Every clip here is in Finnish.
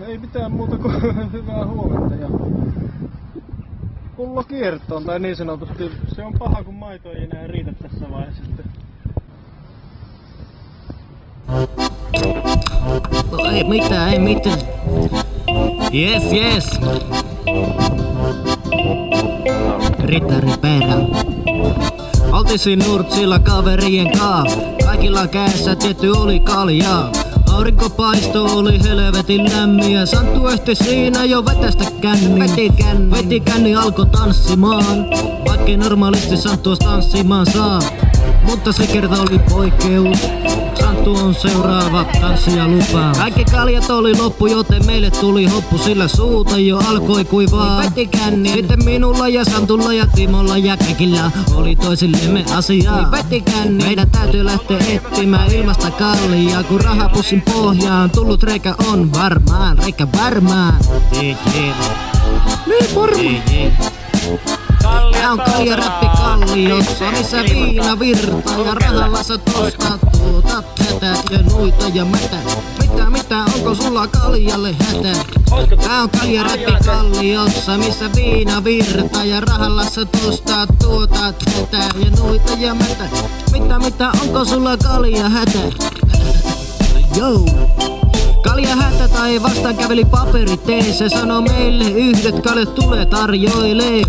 ei mitään muuta kuin hyvää huomenta ja pullo kiertoon tai niin sanotusti. Se on paha kun maito ei enää riitä tässä vaiheessa sitten. No, ei mitään, ei mitään. Yes, yes. Ritari perä. Oltisin Nurtsilla kaverien kaa. Kaikilla käessä tietty oli kaljaa. Aurinko paisto oli helvetin lämmin ja Santtu ehti siinä jo vetästä känni. Veti känni. Veti känni alkoi tanssimaan. Vaikkei normaalisti Santtu tanssimaan saa. Mutta se kerta oli poikkeus. Santtu on seuraava tanssija lupaa. Kaikki kaljat oli loppu, joten meille tuli hoppu, sillä suuta jo alkoi kuivaa. Veti känni. Sitten minulla ja Santulla ja Timolla ja kaikilla oli toisillemme asiaa. Veti känni. Meidän täytyy lähteä etsimään ilmasta kallia, kun rahapussin pohjaan tullut reikä on varmaan, reikä varmaan. Niin varmaan. On kalja räppi kalliossa, missä viina virtaa ja rahalla sä tostat tuota tätä ja noita ja mätä. Mitä mitä, onko sulla kaljalle hätä? Tää on kalja räppi kalliossa, missä viina virtaa ja rahalla sä tostat tuota tätä ja noita ja mätä. Mitä mitä, onko sulla kalja hätä? Yo! Kalja hätä tai vastaan käveli paperi se sanoi meille yhdet kaljat tulee tarjoilee.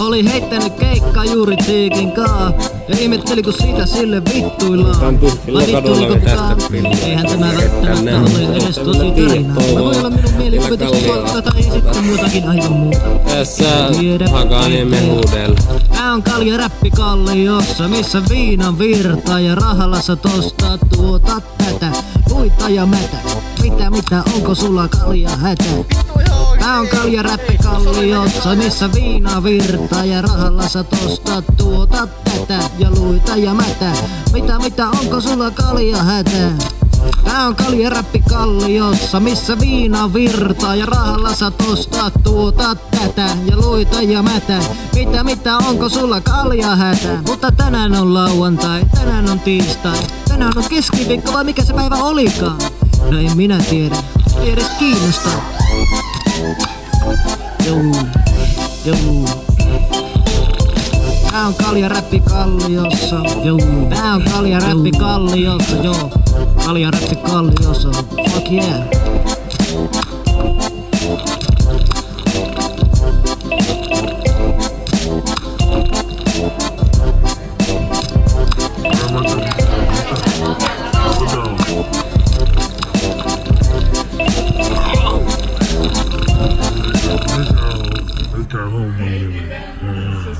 Oli heittänyt keikka juuri Tiikin kaa. Ja ihmetteli kun siitä sille vittuillaan. Oli tästä filmiä. Eihän tämä välttämättä ole edes tosi tarina. Mä voi olla minun mielikuvitus fakta tai sitten muutakin aivan muuta. Tässä Hakaniemen huudella. Tää on kalja räppi kalliossa, missä viinan virta ja rahalla sä tosta tuota tätä. Luita ja mätä. Mitä mitä, onko sulla kalja hätä? Tää on kalja räppi kalliossa, missä viina virtaa ja rahalla sä tosta tuota tätä ja luita ja mätä. Mitä mitä, onko sulla kalja hätä? Tää on kalja räppi kalliossa, missä viina virtaa ja rahalla sä tosta tuota tätä ja luita ja mätä. Mitä mitä, onko sulla kalja hätä? Mutta tänään on lauantai, tänään on tiistai, tänään on keskiviikko vai mikä se päivä olikaan? No en minä tiedä, ei edes kiinnosta. Joo, joo. Tää on kalja räppi kalliossa, joo. Tää on kalja räppi kalliossa, joo. Kalja räppi kalliossa, fuck yeah. took their home when we went. Uh,